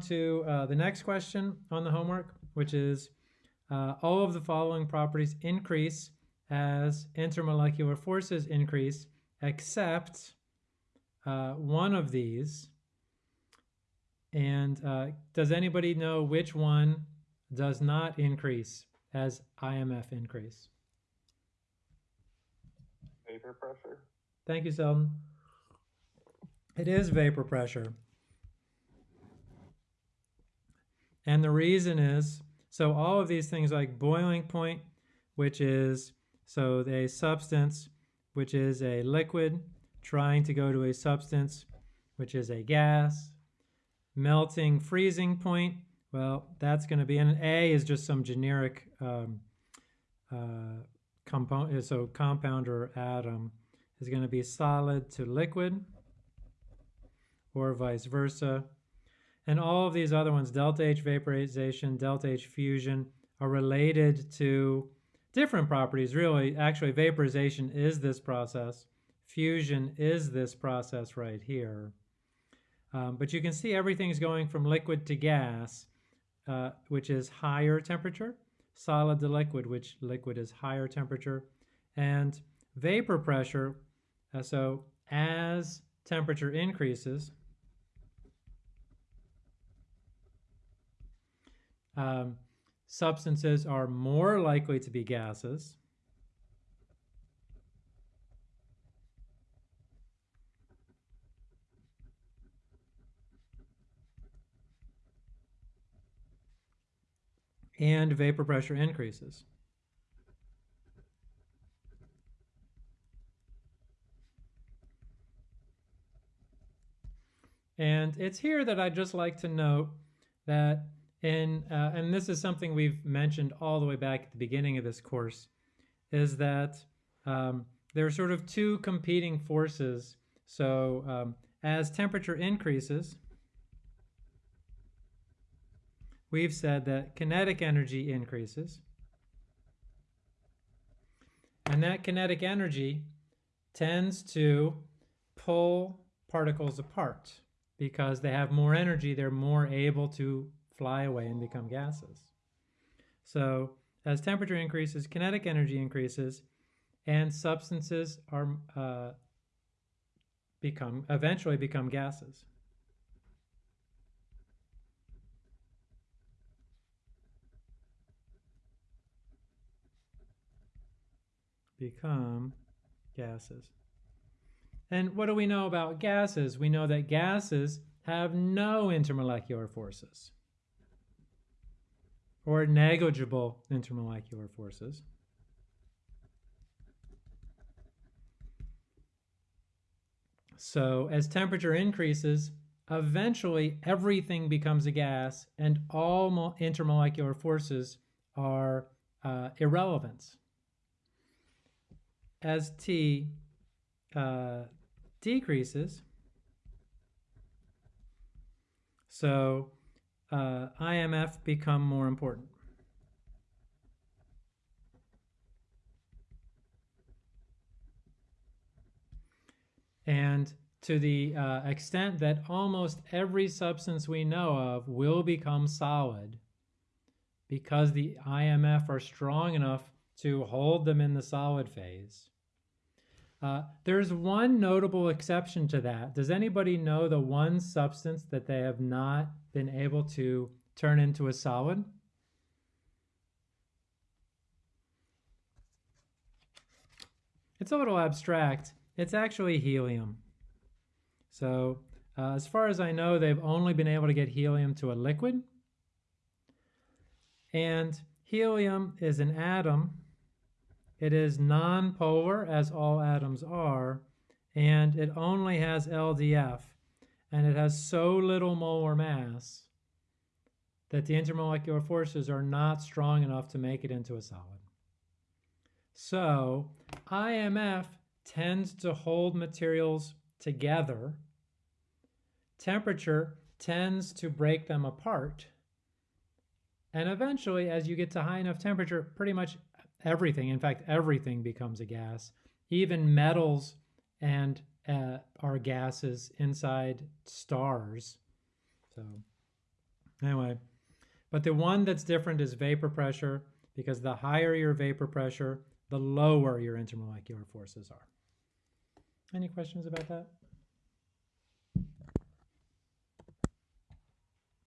to uh, the next question on the homework, which is uh, all of the following properties increase as intermolecular forces increase, except uh, one of these. And uh, does anybody know which one does not increase as IMF increase? Vapor pressure. Thank you, Selden. It is vapor pressure. And the reason is, so all of these things like boiling point, which is, so a substance, which is a liquid, trying to go to a substance, which is a gas, melting freezing point, well, that's going to be, and A is just some generic um, uh, compound, so compound or atom is going to be solid to liquid or vice versa. And all of these other ones, delta H vaporization, delta H fusion, are related to different properties, really. Actually, vaporization is this process. Fusion is this process right here. Um, but you can see everything's going from liquid to gas, uh, which is higher temperature, solid to liquid, which liquid is higher temperature, and vapor pressure. Uh, so as temperature increases, um, substances are more likely to be gases. and vapor pressure increases. And it's here that I'd just like to note that in, uh, and this is something we've mentioned all the way back at the beginning of this course, is that um, there are sort of two competing forces. So um, as temperature increases, we've said that kinetic energy increases. And that kinetic energy tends to pull particles apart because they have more energy, they're more able to fly away and become gases. So as temperature increases, kinetic energy increases, and substances are uh, become eventually become gases. Become gases. And what do we know about gases? We know that gases have no intermolecular forces or negligible intermolecular forces. So as temperature increases, eventually everything becomes a gas and all intermolecular forces are uh, irrelevant. As T uh, decreases, so uh, IMF become more important. And to the uh, extent that almost every substance we know of will become solid because the IMF are strong enough to hold them in the solid phase. Uh, there's one notable exception to that. Does anybody know the one substance that they have not been able to turn into a solid? It's a little abstract. It's actually helium. So uh, as far as I know, they've only been able to get helium to a liquid. And helium is an atom it is nonpolar, as all atoms are, and it only has LDF, and it has so little molar mass that the intermolecular forces are not strong enough to make it into a solid. So IMF tends to hold materials together. Temperature tends to break them apart. And eventually, as you get to high enough temperature, pretty much everything. In fact, everything becomes a gas. Even metals and uh, are gases inside stars. So Anyway, but the one that's different is vapor pressure because the higher your vapor pressure, the lower your intermolecular forces are. Any questions about that?